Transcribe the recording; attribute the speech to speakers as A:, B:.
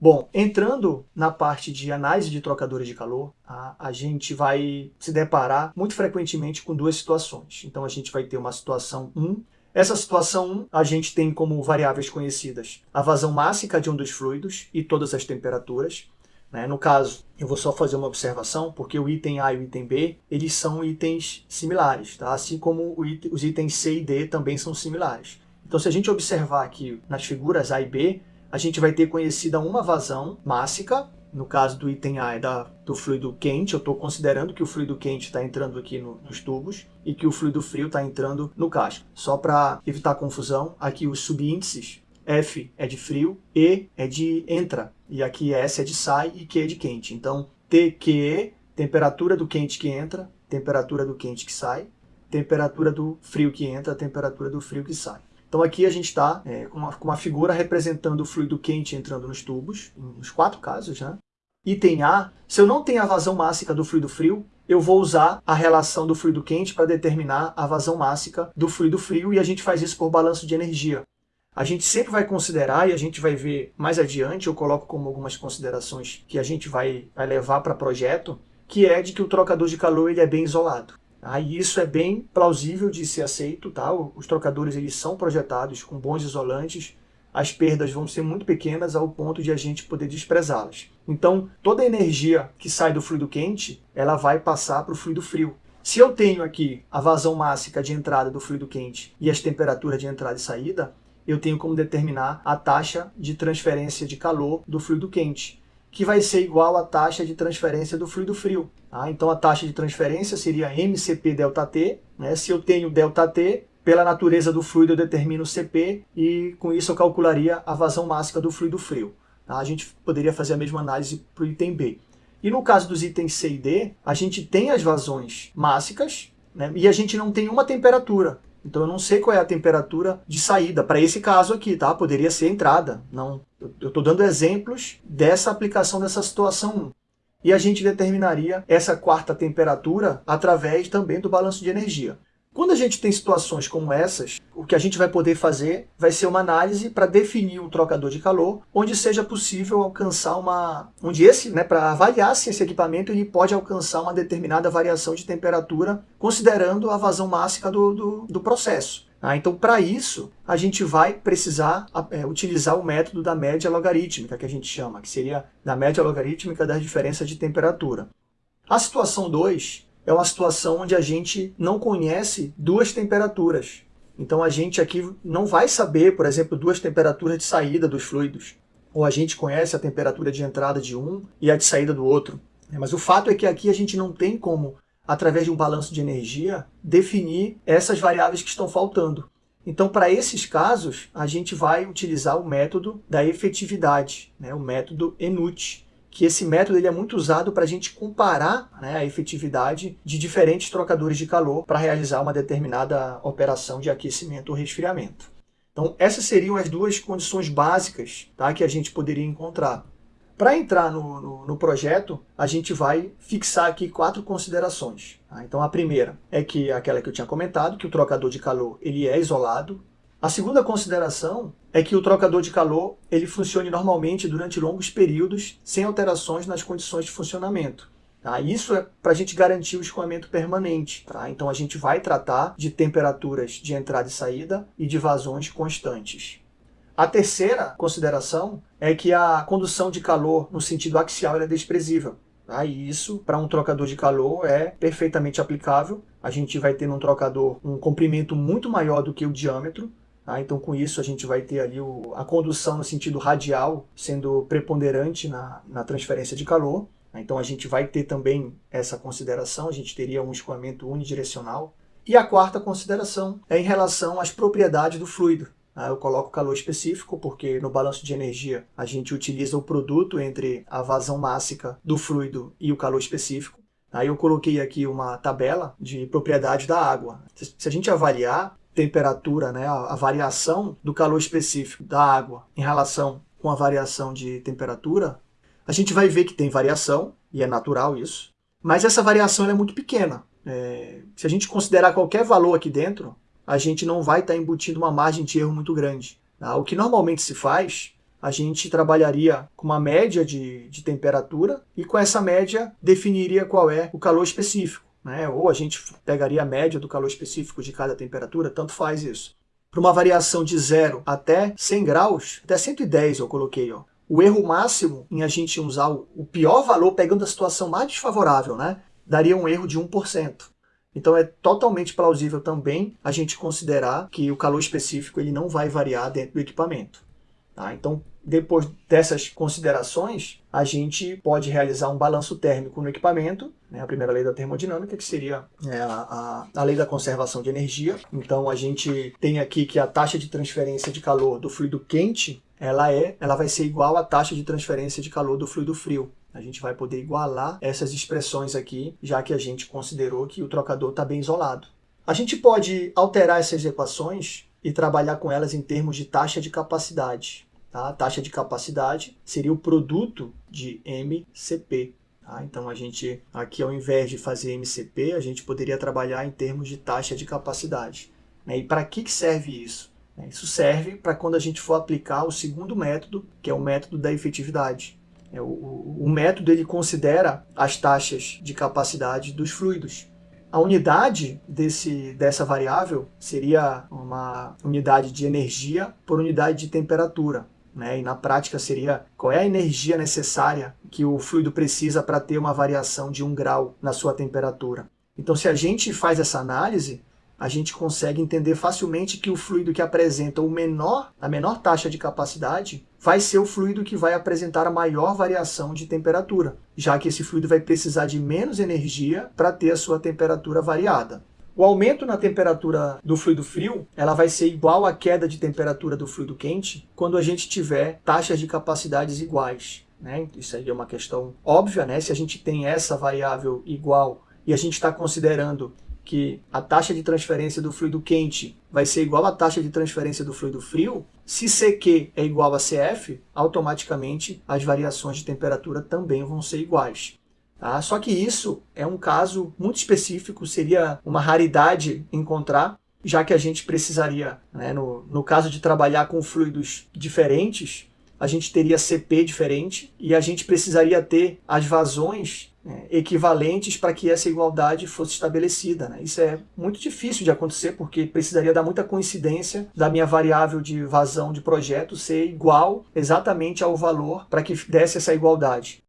A: Bom, entrando na parte de análise de trocadores de calor, a, a gente vai se deparar muito frequentemente com duas situações. Então a gente vai ter uma situação 1, essa situação 1, a gente tem como variáveis conhecidas a vazão mássica de um dos fluidos e todas as temperaturas. Né? No caso, eu vou só fazer uma observação, porque o item A e o item B, eles são itens similares, tá? assim como os itens C e D também são similares. Então, se a gente observar aqui nas figuras A e B, a gente vai ter conhecida uma vazão mássica, no caso do item A é da, do fluido quente, eu estou considerando que o fluido quente está entrando aqui no, nos tubos e que o fluido frio está entrando no casco. Só para evitar confusão, aqui os subíndices, F é de frio, E é de entra, e aqui S é de sai e Q é de quente. Então, TQE, temperatura do quente que entra, temperatura do quente que sai, temperatura do frio que entra, temperatura do frio que sai. Então aqui a gente está é, com, uma, com, uma, figura representando o fluido quente entrando nos tubos, nos quatro casos. Né? Item A, se eu não tenho a vazão mássica do fluido frio, eu vou usar a relação do fluido quente para determinar a vazão mássica do fluido frio e a gente faz isso por balanço de energia. A gente sempre vai considerar, e a gente vai ver mais adiante, eu coloco como algumas considerações que a gente vai, vai levar para projeto, que é de que o trocador de calor ele é bem isolado. Ah, e isso é bem plausível de ser aceito. Tá? Os trocadores eles são projetados com bons isolantes, as perdas vão ser muito pequenas ao ponto de a gente poder desprezá-las. Então, toda a energia que sai do fluido quente, ela vai passar para o fluido frio. Se eu tenho aqui a vazão máxima de entrada do fluido quente e as temperaturas de entrada e saída, eu tenho como determinar a taxa de transferência de calor do fluido quente que vai ser igual à taxa de transferência do fluido frio. Tá? Então a taxa de transferência seria MCP ΔT. Né? Se eu tenho ΔT, pela natureza do fluido eu determino o CP e com isso eu calcularia a vazão máxima do fluido frio. Tá? A gente poderia fazer a mesma análise para o item B. E no caso dos itens C e D, a gente tem as vazões mássicas né? e a gente não tem uma temperatura. Então eu não sei qual é a temperatura de saída para esse caso aqui, tá? Poderia ser entrada. Não, eu estou dando exemplos dessa aplicação dessa situação 1. E a gente determinaria essa quarta temperatura através também do balanço de energia. Quando a gente tem situações como essas, o que a gente vai poder fazer vai ser uma análise para definir um trocador de calor, onde seja possível alcançar uma... onde esse, né, para avaliar se esse equipamento ele pode alcançar uma determinada variação de temperatura, considerando a vazão máxima do, do, do processo. Ah, então, para isso, a gente vai precisar é, utilizar o método da média logarítmica, que a gente chama, que seria da média logarítmica das diferenças de temperatura. A situação 2 é uma situação onde a gente não conhece duas temperaturas. Então a gente aqui não vai saber, por exemplo, duas temperaturas de saída dos fluidos. Ou a gente conhece a temperatura de entrada de um e a de saída do outro. Mas o fato é que aqui a gente não tem como, através de um balanço de energia, definir essas variáveis que estão faltando. Então, para esses casos, a gente vai utilizar o método da efetividade, né? o método ENUT, que esse método ele é muito usado para a gente comparar né, a efetividade de diferentes trocadores de calor para realizar uma determinada operação de aquecimento ou resfriamento. Então, essas seriam as duas condições básicas tá, que a gente poderia encontrar. Para entrar no, no, no, projeto, a gente vai fixar aqui quatro considerações. Tá? Então, a primeira é que aquela que eu tinha comentado, que o trocador de calor ele é isolado, a segunda consideração é que o trocador de calor ele funcione normalmente durante longos períodos, sem alterações nas condições de funcionamento. Tá? Isso é para a gente garantir o escoamento permanente. Tá? Então a gente vai tratar de temperaturas de entrada e saída e de vazões constantes. A terceira consideração é que a condução de calor no sentido axial é desprezível. Tá? Isso, para um trocador de calor, é perfeitamente aplicável. A gente vai ter num trocador um comprimento muito maior do que o diâmetro, Tá? Então, com isso, a gente vai ter ali o, a condução no sentido radial sendo preponderante na, na transferência de calor. Tá? Então, a gente vai ter também essa consideração, a gente teria um escoamento unidirecional. E a quarta consideração é em relação às propriedades do fluido. Tá? Eu coloco calor específico porque no balanço de energia a gente utiliza o produto entre a vazão mássica do fluido e o calor específico. Aí eu coloquei aqui uma tabela de propriedade da água. Se a gente avaliar temperatura, né, a, a variação do calor específico da água em relação com a variação de temperatura, a gente vai ver que tem variação, e é natural isso, mas essa variação é muito pequena. É, se a gente considerar qualquer valor aqui dentro, a gente não vai estar embutindo uma margem de erro muito grande. Tá? O que normalmente se faz a gente trabalharia com uma média de, de temperatura e com essa média definiria qual é o calor específico. Né? Ou a gente pegaria a média do calor específico de cada temperatura, tanto faz isso. Para uma variação de 0 até 100 graus, até 110 eu coloquei, ó. O erro máximo em a gente usar o pior valor, pegando a situação mais desfavorável, né? daria um erro de 1%. Então é totalmente plausível também a gente considerar que o calor específico ele não vai variar dentro do equipamento. Tá? Então, depois dessas considerações, a gente pode realizar um balanço térmico no equipamento, né? a primeira lei da termodinâmica, que seria é, a, a, lei da conservação de energia. Então, a gente tem aqui que a taxa de transferência de calor do fluido quente ela é, ela vai ser igual à taxa de transferência de calor do fluido frio. A gente vai poder igualar essas expressões aqui, já que a gente considerou que o trocador está bem isolado. A gente pode alterar essas equações e trabalhar com elas em termos de taxa de capacidade. Tá? A taxa de capacidade seria o produto de MCP. Tá? Então, a gente, aqui ao invés de fazer MCP, a gente poderia trabalhar em termos de taxa de capacidade. Né? E para que, que serve isso? Isso serve para quando a gente for aplicar o segundo método, que é o método da efetividade. É, o, o, método ele considera as taxas de capacidade dos fluidos. A unidade desse, dessa variável seria uma unidade de energia por unidade de temperatura. Né? E na prática seria qual é a energia necessária que o fluido precisa para ter uma variação de um grau na sua temperatura. Então se a gente faz essa análise, a gente consegue entender facilmente que o fluido que apresenta o menor, a menor taxa de capacidade vai ser o fluido que vai apresentar a maior variação de temperatura, já que esse fluido vai precisar de menos energia para ter a sua temperatura variada. O aumento na temperatura do fluido frio ela vai ser igual à queda de temperatura do fluido quente quando a gente tiver taxas de capacidades iguais. Né? Isso aí é uma questão óbvia, né? se a gente tem essa variável igual e a gente está considerando que a taxa de transferência do fluido quente vai ser igual à taxa de transferência do fluido frio, se CQ é igual a CF, automaticamente as variações de temperatura também vão ser iguais. Tá? Só que isso é um caso muito específico, seria uma raridade encontrar, já que a gente precisaria, né, no, no caso de trabalhar com fluidos diferentes, a gente teria CP diferente e a gente precisaria ter as vazões né, equivalentes para que essa igualdade fosse estabelecida. Né? Isso é muito difícil de acontecer porque precisaria dar muita coincidência da minha variável de vazão de projeto ser igual exatamente ao valor para que desse essa igualdade.